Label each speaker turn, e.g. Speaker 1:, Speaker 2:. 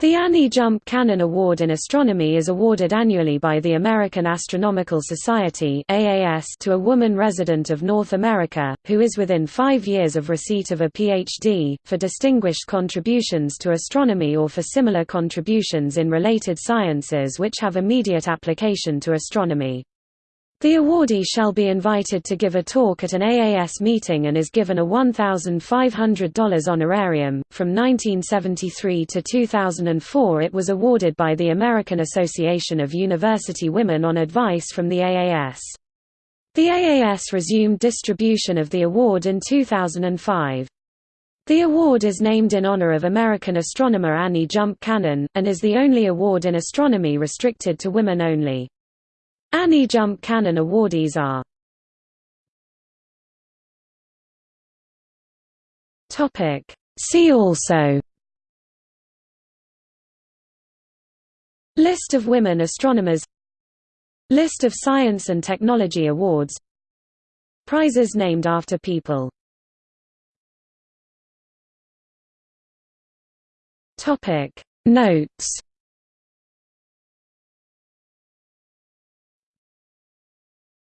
Speaker 1: The Annie Jump Cannon Award in Astronomy is awarded annually by the American Astronomical Society to a woman resident of North America, who is within five years of receipt of a Ph.D., for distinguished contributions to astronomy or for similar contributions in related sciences which have immediate application to astronomy. The awardee shall be invited to give a talk at an AAS meeting and is given a $1,500 honorarium. From 1973 to 2004, it was awarded by the American Association of University Women on advice from the AAS. The AAS resumed distribution of the award in 2005. The award is named in honor of American astronomer Annie Jump Cannon, and is the only award in astronomy restricted to women only. Annie Jump Cannon awardees are See also List of women astronomers List of science and technology awards Prizes named after people Notes